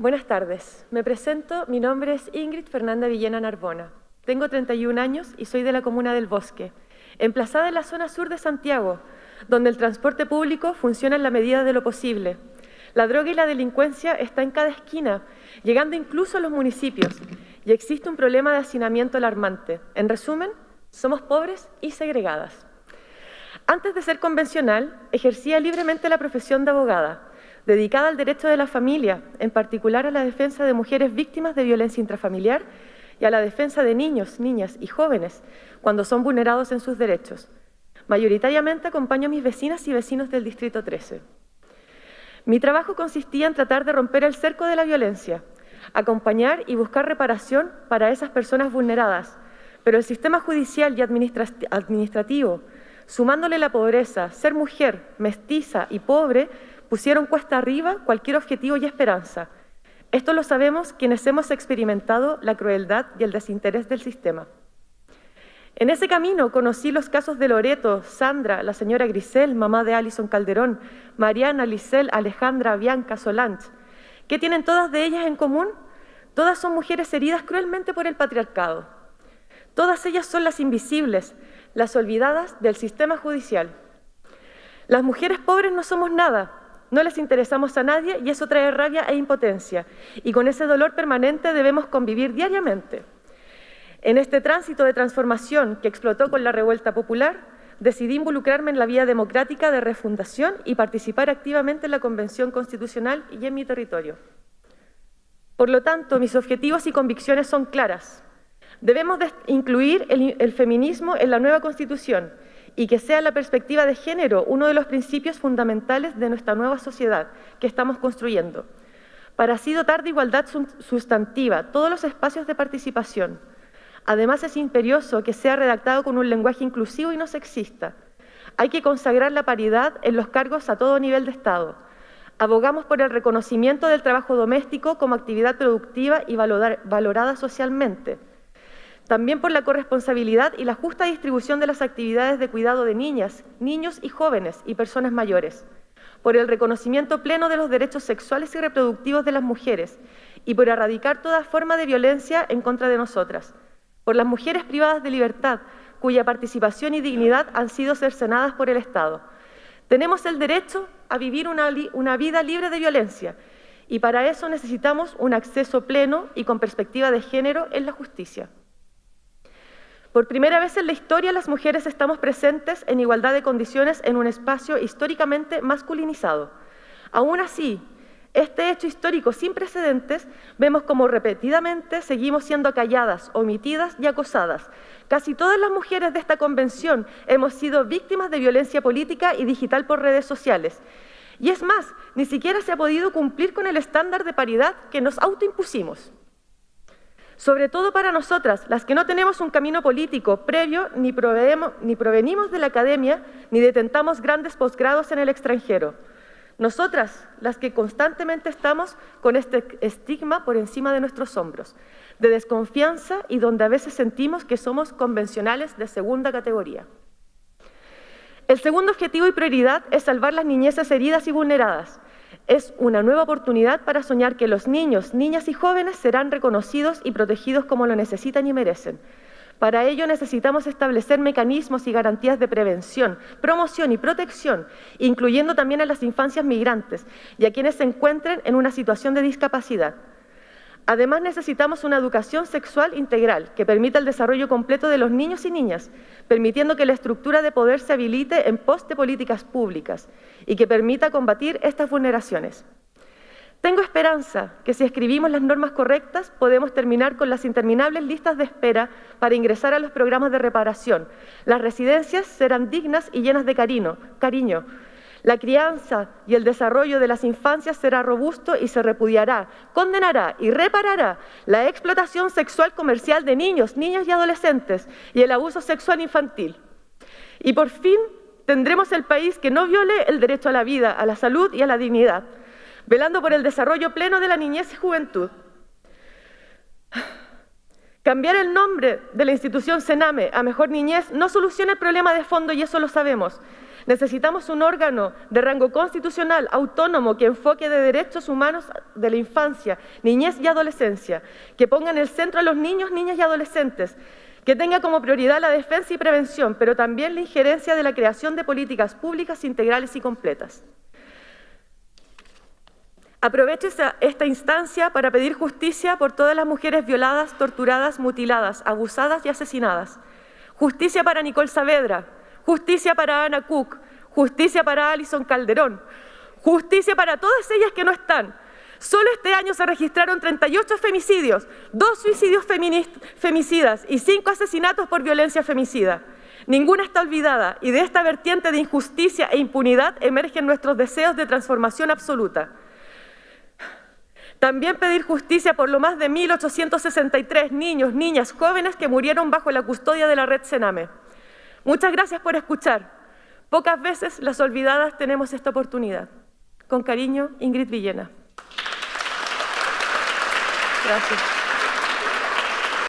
Buenas tardes. Me presento. Mi nombre es Ingrid Fernanda Villena Narbona. Tengo 31 años y soy de la comuna del Bosque, emplazada en la zona sur de Santiago, donde el transporte público funciona en la medida de lo posible. La droga y la delincuencia está en cada esquina, llegando incluso a los municipios, y existe un problema de hacinamiento alarmante. En resumen, somos pobres y segregadas. Antes de ser convencional, ejercía libremente la profesión de abogada, dedicada al derecho de la familia, en particular a la defensa de mujeres víctimas de violencia intrafamiliar y a la defensa de niños, niñas y jóvenes cuando son vulnerados en sus derechos. Mayoritariamente acompaño a mis vecinas y vecinos del Distrito 13. Mi trabajo consistía en tratar de romper el cerco de la violencia, acompañar y buscar reparación para esas personas vulneradas, pero el sistema judicial y administrativo, sumándole la pobreza, ser mujer, mestiza y pobre, pusieron cuesta arriba cualquier objetivo y esperanza. Esto lo sabemos quienes hemos experimentado la crueldad y el desinterés del sistema. En ese camino conocí los casos de Loreto, Sandra, la señora Grisel, mamá de Alison Calderón, Mariana, Lisel, Alejandra, Bianca, Solange. ¿Qué tienen todas de ellas en común? Todas son mujeres heridas cruelmente por el patriarcado. Todas ellas son las invisibles, las olvidadas del sistema judicial. Las mujeres pobres no somos nada, no les interesamos a nadie y eso trae rabia e impotencia. Y con ese dolor permanente debemos convivir diariamente. En este tránsito de transformación que explotó con la revuelta popular, decidí involucrarme en la vía democrática de refundación y participar activamente en la Convención Constitucional y en mi territorio. Por lo tanto, mis objetivos y convicciones son claras. Debemos incluir el, el feminismo en la nueva Constitución y que sea la perspectiva de género uno de los principios fundamentales de nuestra nueva sociedad que estamos construyendo, para así dotar de igualdad sustantiva todos los espacios de participación. Además, es imperioso que sea redactado con un lenguaje inclusivo y no sexista. Hay que consagrar la paridad en los cargos a todo nivel de Estado. Abogamos por el reconocimiento del trabajo doméstico como actividad productiva y valorada socialmente también por la corresponsabilidad y la justa distribución de las actividades de cuidado de niñas, niños y jóvenes y personas mayores, por el reconocimiento pleno de los derechos sexuales y reproductivos de las mujeres y por erradicar toda forma de violencia en contra de nosotras, por las mujeres privadas de libertad, cuya participación y dignidad han sido cercenadas por el Estado. Tenemos el derecho a vivir una, vida libre de violencia y para eso necesitamos un acceso pleno y con perspectiva de género en la justicia. Por primera vez en la historia las mujeres estamos presentes en igualdad de condiciones en un espacio históricamente masculinizado. Aún así, este hecho histórico sin precedentes, vemos como repetidamente seguimos siendo calladas, omitidas y acosadas. Casi todas las mujeres de esta convención hemos sido víctimas de violencia política y digital por redes sociales. Y es más, ni siquiera se ha podido cumplir con el estándar de paridad que nos autoimpusimos sobre todo para nosotras, las que no tenemos un camino político previo ni, ni provenimos de la academia ni detentamos grandes posgrados en el extranjero. Nosotras, las que constantemente estamos con este estigma por encima de nuestros hombros, de desconfianza y donde a veces sentimos que somos convencionales de segunda categoría. El segundo objetivo y prioridad es salvar las niñeces heridas y vulneradas, es una nueva oportunidad para soñar que los niños, niñas y jóvenes serán reconocidos y protegidos como lo necesitan y merecen. Para ello necesitamos establecer mecanismos y garantías de prevención, promoción y protección, incluyendo también a las infancias migrantes y a quienes se encuentren en una situación de discapacidad. Además, necesitamos una educación sexual integral que permita el desarrollo completo de los niños y niñas, permitiendo que la estructura de poder se habilite en pos de políticas públicas y que permita combatir estas vulneraciones. Tengo esperanza que si escribimos las normas correctas podemos terminar con las interminables listas de espera para ingresar a los programas de reparación. Las residencias serán dignas y llenas de cariño, cariño la crianza y el desarrollo de las infancias será robusto y se repudiará, condenará y reparará la explotación sexual comercial de niños, niñas y adolescentes y el abuso sexual infantil. Y por fin tendremos el país que no viole el derecho a la vida, a la salud y a la dignidad, velando por el desarrollo pleno de la niñez y juventud. Cambiar el nombre de la institución Sename a Mejor Niñez no soluciona el problema de fondo y eso lo sabemos. Necesitamos un órgano de rango constitucional autónomo que enfoque de derechos humanos de la infancia, niñez y adolescencia, que ponga en el centro a los niños, niñas y adolescentes, que tenga como prioridad la defensa y prevención, pero también la injerencia de la creación de políticas públicas integrales y completas. Aprovecho esta instancia para pedir justicia por todas las mujeres violadas, torturadas, mutiladas, abusadas y asesinadas. Justicia para Nicole Saavedra, justicia para Ana Cook, justicia para Alison Calderón, justicia para todas ellas que no están. Solo este año se registraron 38 femicidios, dos suicidios femicidas y cinco asesinatos por violencia femicida. Ninguna está olvidada y de esta vertiente de injusticia e impunidad emergen nuestros deseos de transformación absoluta. También pedir justicia por lo más de 1.863 niños, niñas, jóvenes que murieron bajo la custodia de la red Sename. Muchas gracias por escuchar. Pocas veces las olvidadas tenemos esta oportunidad. Con cariño, Ingrid Villena. Gracias.